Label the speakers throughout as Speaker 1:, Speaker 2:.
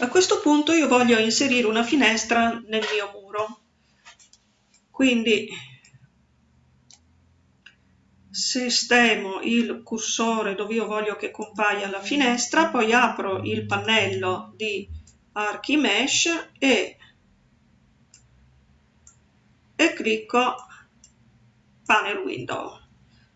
Speaker 1: A questo punto io voglio inserire una finestra nel mio muro, quindi sistemo il cursore dove io voglio che compaia la finestra, poi apro il pannello di Archimesh e, e clicco Panel Window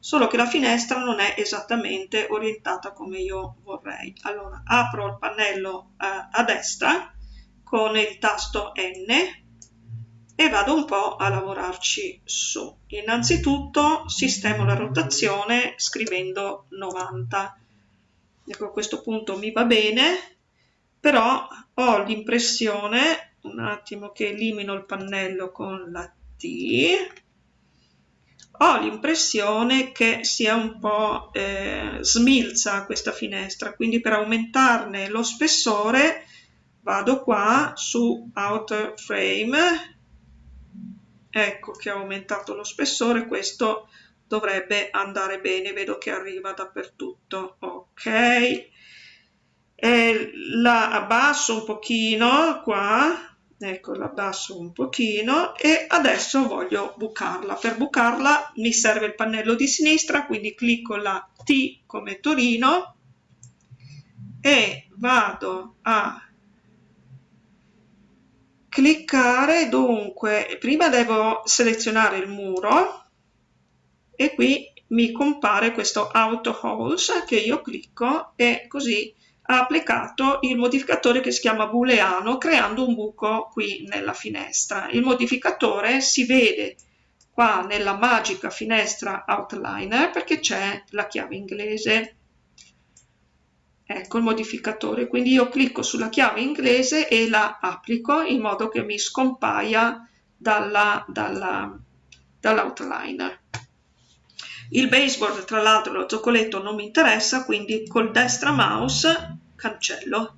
Speaker 1: solo che la finestra non è esattamente orientata come io vorrei. Allora apro il pannello eh, a destra con il tasto N e vado un po' a lavorarci su. Innanzitutto sistemo la rotazione scrivendo 90. Ecco a questo punto mi va bene, però ho l'impressione, un attimo che elimino il pannello con la T, ho l'impressione che sia un po' eh, smilza questa finestra, quindi per aumentarne lo spessore vado qua su Outer Frame, ecco che ho aumentato lo spessore, questo dovrebbe andare bene, vedo che arriva dappertutto, ok. E la abbasso un pochino qua, ecco l'abbasso un pochino e adesso voglio bucarla. Per bucarla mi serve il pannello di sinistra quindi clicco la T come Torino e vado a cliccare. Dunque prima devo selezionare il muro e qui mi compare questo auto holes che io clicco e così ha applicato il modificatore che si chiama booleano creando un buco qui nella finestra. Il modificatore si vede qua nella magica finestra outliner perché c'è la chiave inglese. Ecco il modificatore, quindi io clicco sulla chiave inglese e la applico in modo che mi scompaia dall'outliner. Dall il baseboard, tra l'altro, lo zoccoletto non mi interessa, quindi col destra mouse cancello.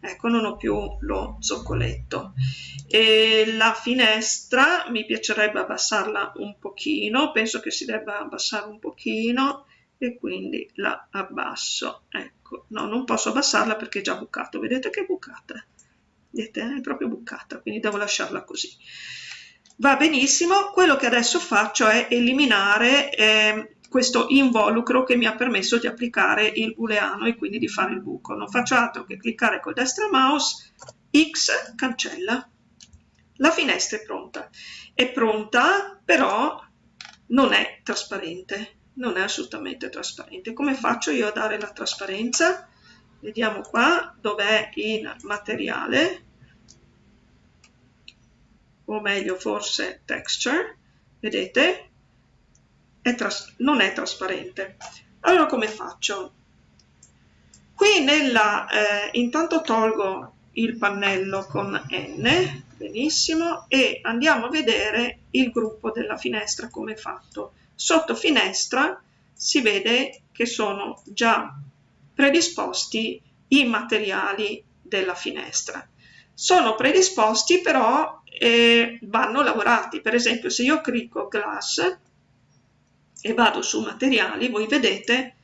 Speaker 1: Ecco, non ho più lo zoccoletto. E la finestra mi piacerebbe abbassarla un pochino, penso che si debba abbassare un pochino e quindi la abbasso. Ecco, no, non posso abbassarla perché è già bucato. Vedete che è bucata? Vedete, è proprio bucata, quindi devo lasciarla così va benissimo, quello che adesso faccio è eliminare eh, questo involucro che mi ha permesso di applicare il booleano e quindi di fare il buco. Non faccio altro che cliccare col destra mouse, X cancella. La finestra è pronta. È pronta, però non è trasparente, non è assolutamente trasparente. Come faccio io a dare la trasparenza? Vediamo qua dov'è in materiale, o meglio forse texture, vedete? È non è trasparente. Allora come faccio? Qui nella, eh, intanto tolgo il pannello con N, benissimo, e andiamo a vedere il gruppo della finestra come è fatto. Sotto finestra si vede che sono già predisposti i materiali della finestra. Sono predisposti però e vanno lavorati. Per esempio se io clicco glass e vado su materiali, voi vedete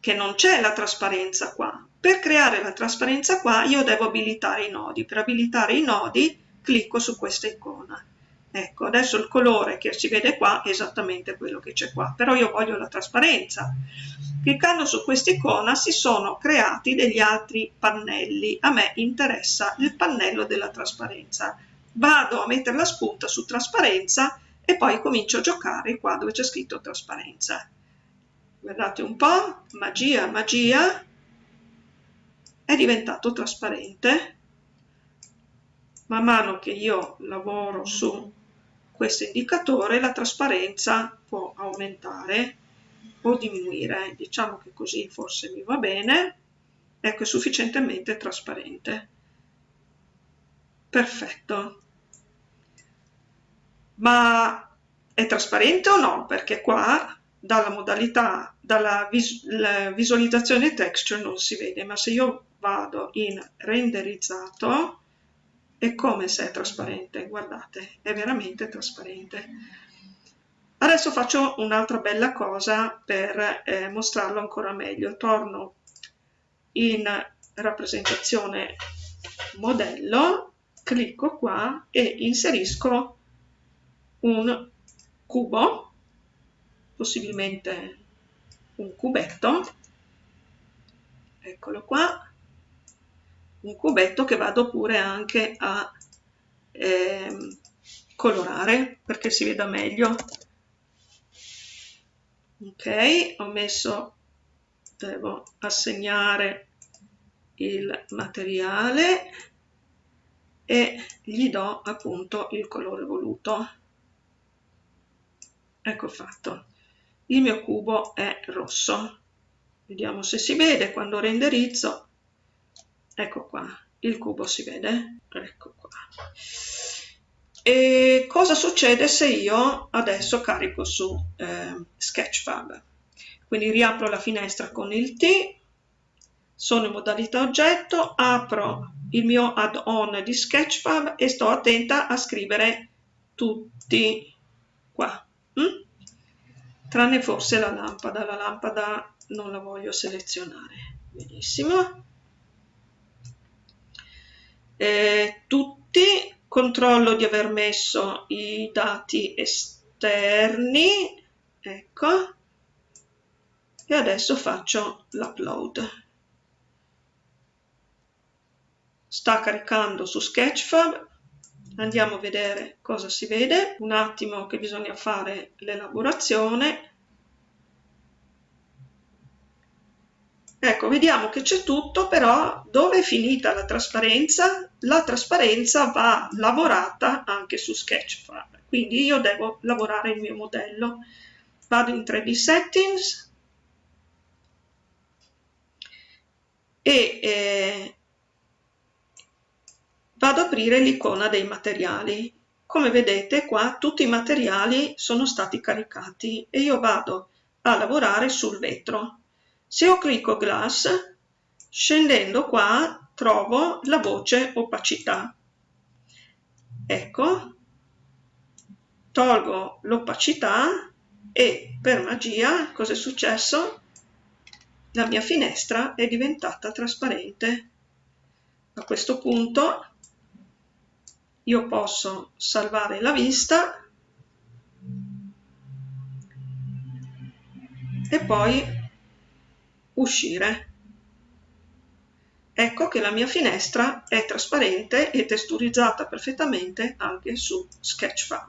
Speaker 1: che non c'è la trasparenza qua. Per creare la trasparenza qua io devo abilitare i nodi. Per abilitare i nodi clicco su questa icona. Ecco, adesso il colore che si vede qua è esattamente quello che c'è qua, però io voglio la trasparenza. Cliccando su questa icona si sono creati degli altri pannelli. A me interessa il pannello della trasparenza. Vado a mettere la spunta su trasparenza e poi comincio a giocare qua dove c'è scritto trasparenza. Guardate un po', magia, magia, è diventato trasparente. Man mano che io lavoro su questo indicatore la trasparenza può aumentare o diminuire, diciamo che così forse mi va bene, ecco è sufficientemente trasparente. Perfetto. Ma è trasparente o no? Perché qua dalla modalità, dalla vis visualizzazione texture non si vede, ma se io vado in renderizzato è come se è trasparente, guardate, è veramente trasparente. Adesso faccio un'altra bella cosa per eh, mostrarlo ancora meglio. Torno in rappresentazione modello, clicco qua e inserisco un cubo, possibilmente un cubetto, eccolo qua, un cubetto che vado pure anche a eh, colorare perché si veda meglio. Ok, ho messo, devo assegnare il materiale e gli do appunto il colore voluto. Ecco fatto. Il mio cubo è rosso. Vediamo se si vede quando renderizzo. Ecco qua, il cubo si vede. Ecco qua. E cosa succede se io adesso carico su eh, Sketchfab? Quindi riapro la finestra con il T, sono in modalità oggetto, apro il mio add-on di Sketchfab e sto attenta a scrivere tutti qua. Mm? Tranne forse la lampada, la lampada non la voglio selezionare. Benissimo. E tutti, controllo di aver messo i dati esterni, ecco, e adesso faccio l'upload. sta caricando su Sketchfab andiamo a vedere cosa si vede. Un attimo che bisogna fare l'elaborazione. Ecco vediamo che c'è tutto però dove è finita la trasparenza? La trasparenza va lavorata anche su Sketchfab quindi io devo lavorare il mio modello. Vado in 3D settings. E eh, vado ad aprire l'icona dei materiali. Come vedete qua tutti i materiali sono stati caricati e io vado a lavorare sul vetro. Se io clicco Glass, scendendo qua trovo la voce opacità. Ecco, tolgo l'opacità e per magia cosa è successo? La mia finestra è diventata trasparente. A questo punto io posso salvare la vista e poi uscire. Ecco che la mia finestra è trasparente e texturizzata perfettamente anche su Sketchfab.